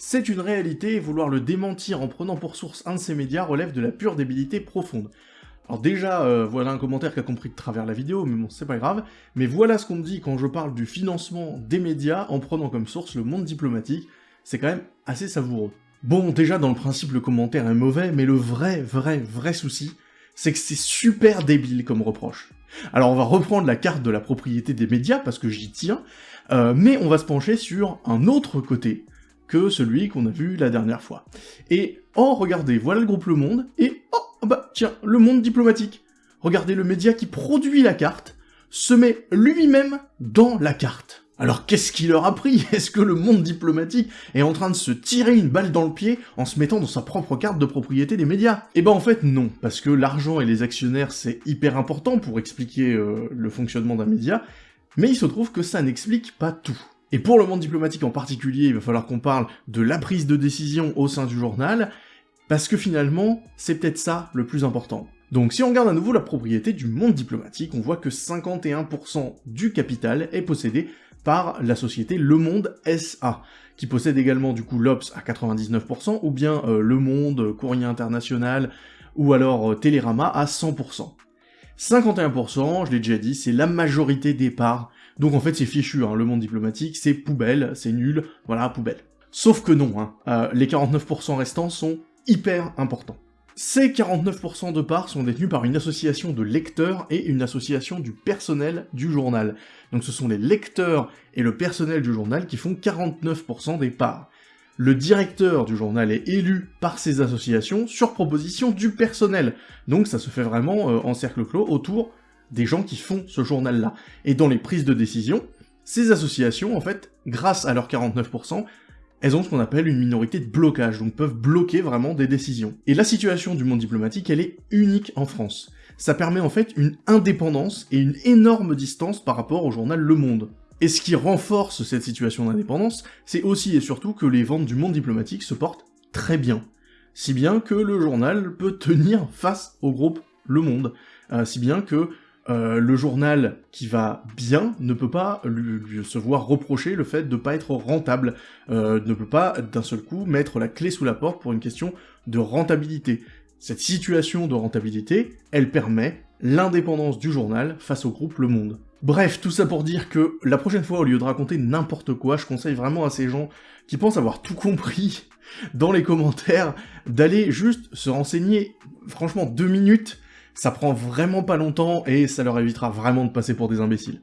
C'est une réalité vouloir le démentir en prenant pour source un de ces médias relève de la pure débilité profonde. Alors déjà, euh, voilà un commentaire qui a compris de travers la vidéo, mais bon, c'est pas grave. Mais voilà ce qu'on me dit quand je parle du financement des médias en prenant comme source le monde diplomatique. C'est quand même assez savoureux. Bon, déjà, dans le principe, le commentaire est mauvais, mais le vrai, vrai, vrai souci, c'est que c'est super débile comme reproche. Alors on va reprendre la carte de la propriété des médias, parce que j'y tiens, euh, mais on va se pencher sur un autre côté que celui qu'on a vu la dernière fois. Et, oh, regardez, voilà le groupe Le Monde, et, oh, bah, tiens, Le Monde diplomatique. Regardez, le média qui produit la carte se met lui-même dans la carte. Alors qu'est-ce qui leur a pris? Est-ce que le monde diplomatique est en train de se tirer une balle dans le pied en se mettant dans sa propre carte de propriété des médias? Eh ben en fait non, parce que l'argent et les actionnaires c'est hyper important pour expliquer euh, le fonctionnement d'un média, mais il se trouve que ça n'explique pas tout. Et pour le monde diplomatique en particulier, il va falloir qu'on parle de la prise de décision au sein du journal, parce que finalement, c'est peut-être ça le plus important. Donc si on regarde à nouveau la propriété du monde diplomatique, on voit que 51% du capital est possédé par la société Le Monde SA, qui possède également du coup l'Obs à 99%, ou bien euh, Le Monde, Courrier International, ou alors euh, Télérama à 100%. 51%, je l'ai déjà dit, c'est la majorité des parts, donc en fait c'est fichu, hein, le monde diplomatique, c'est poubelle, c'est nul, voilà, poubelle. Sauf que non, hein, euh, les 49% restants sont hyper importants. Ces 49% de parts sont détenus par une association de lecteurs et une association du personnel du journal. Donc ce sont les lecteurs et le personnel du journal qui font 49% des parts. Le directeur du journal est élu par ces associations sur proposition du personnel. Donc ça se fait vraiment euh, en cercle clos autour des gens qui font ce journal-là. Et dans les prises de décision, ces associations, en fait, grâce à leurs 49%, elles ont ce qu'on appelle une minorité de blocage, donc peuvent bloquer vraiment des décisions. Et la situation du monde diplomatique, elle est unique en France. Ça permet en fait une indépendance et une énorme distance par rapport au journal Le Monde. Et ce qui renforce cette situation d'indépendance, c'est aussi et surtout que les ventes du monde diplomatique se portent très bien. Si bien que le journal peut tenir face au groupe Le Monde. Euh, si bien que euh, le journal qui va bien ne peut pas se voir reprocher le fait de ne pas être rentable, euh, ne peut pas d'un seul coup mettre la clé sous la porte pour une question de rentabilité. Cette situation de rentabilité, elle permet l'indépendance du journal face au groupe Le Monde. Bref, tout ça pour dire que la prochaine fois, au lieu de raconter n'importe quoi, je conseille vraiment à ces gens qui pensent avoir tout compris dans les commentaires d'aller juste se renseigner, franchement, deux minutes ça prend vraiment pas longtemps et ça leur évitera vraiment de passer pour des imbéciles.